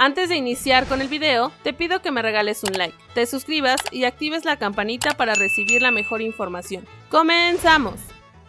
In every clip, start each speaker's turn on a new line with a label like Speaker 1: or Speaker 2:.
Speaker 1: Antes de iniciar con el video, te pido que me regales un like, te suscribas y actives la campanita para recibir la mejor información. ¡Comenzamos!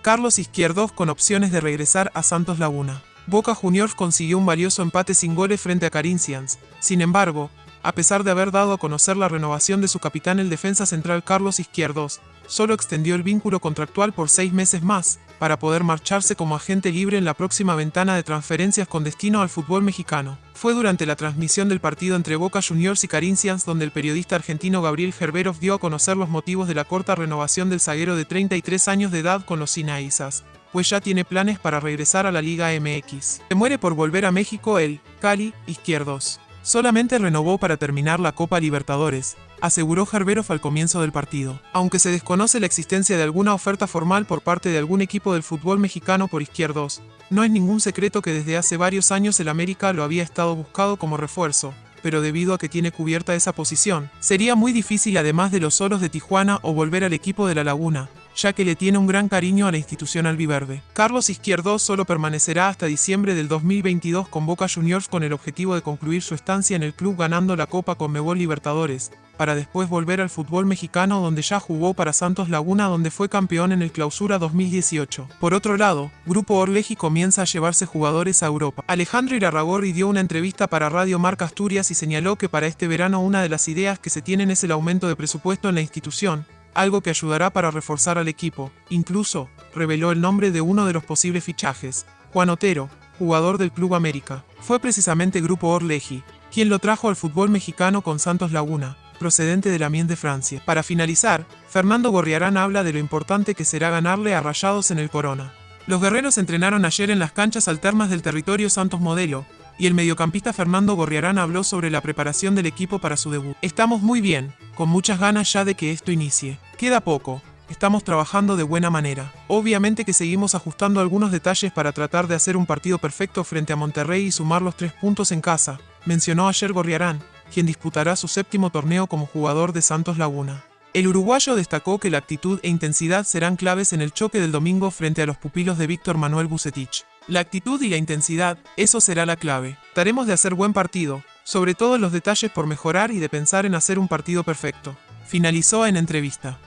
Speaker 2: Carlos Izquierdos con opciones de regresar a Santos Laguna. Boca Juniors consiguió un valioso empate sin goles frente a Corinthians. Sin embargo, a pesar de haber dado a conocer la renovación de su capitán el defensa central Carlos Izquierdos, solo extendió el vínculo contractual por seis meses más, para poder marcharse como agente libre en la próxima ventana de transferencias con destino al fútbol mexicano. Fue durante la transmisión del partido entre Boca Juniors y Corinthians donde el periodista argentino Gabriel Gerberov dio a conocer los motivos de la corta renovación del zaguero de 33 años de edad con los Sinaizas pues ya tiene planes para regresar a la Liga MX. Se muere por volver a México el Cali Izquierdos. Solamente renovó para terminar la Copa Libertadores, aseguró Jarberov al comienzo del partido. Aunque se desconoce la existencia de alguna oferta formal por parte de algún equipo del fútbol mexicano por izquierdos, no es ningún secreto que desde hace varios años el América lo había estado buscado como refuerzo, pero debido a que tiene cubierta esa posición, sería muy difícil además de los solos de Tijuana o volver al equipo de La Laguna, ya que le tiene un gran cariño a la institución albiverde. Carlos Izquierdo solo permanecerá hasta diciembre del 2022 con Boca Juniors con el objetivo de concluir su estancia en el club ganando la Copa Conmebol Libertadores, para después volver al fútbol mexicano donde ya jugó para Santos Laguna donde fue campeón en el Clausura 2018. Por otro lado, Grupo Orleji comienza a llevarse jugadores a Europa. Alejandro Irarragorri dio una entrevista para Radio Marca Asturias y señaló que para este verano una de las ideas que se tienen es el aumento de presupuesto en la institución, algo que ayudará para reforzar al equipo. Incluso, reveló el nombre de uno de los posibles fichajes, Juan Otero, jugador del Club América. Fue precisamente Grupo Orleji, quien lo trajo al fútbol mexicano con Santos Laguna, procedente de la Mies de Francia. Para finalizar, Fernando Gorriarán habla de lo importante que será ganarle a Rayados en el Corona. Los guerreros entrenaron ayer en las canchas alternas del territorio Santos Modelo, y el mediocampista Fernando Gorriarán habló sobre la preparación del equipo para su debut. Estamos muy bien, con muchas ganas ya de que esto inicie. Queda poco, estamos trabajando de buena manera. Obviamente que seguimos ajustando algunos detalles para tratar de hacer un partido perfecto frente a Monterrey y sumar los tres puntos en casa, mencionó ayer Gorriarán, quien disputará su séptimo torneo como jugador de Santos Laguna. El uruguayo destacó que la actitud e intensidad serán claves en el choque del domingo frente a los pupilos de Víctor Manuel Bucetich. La actitud y la intensidad, eso será la clave. Taremos de hacer buen partido, sobre todo los detalles por mejorar y de pensar en hacer un partido perfecto. Finalizó en entrevista.